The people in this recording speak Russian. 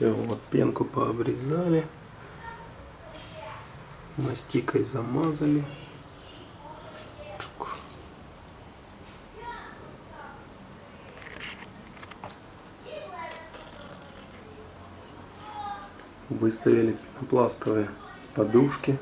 Все, вот пенку пообрезали. Мастикой замазали. Чук. Выставили пенопластовые подушки.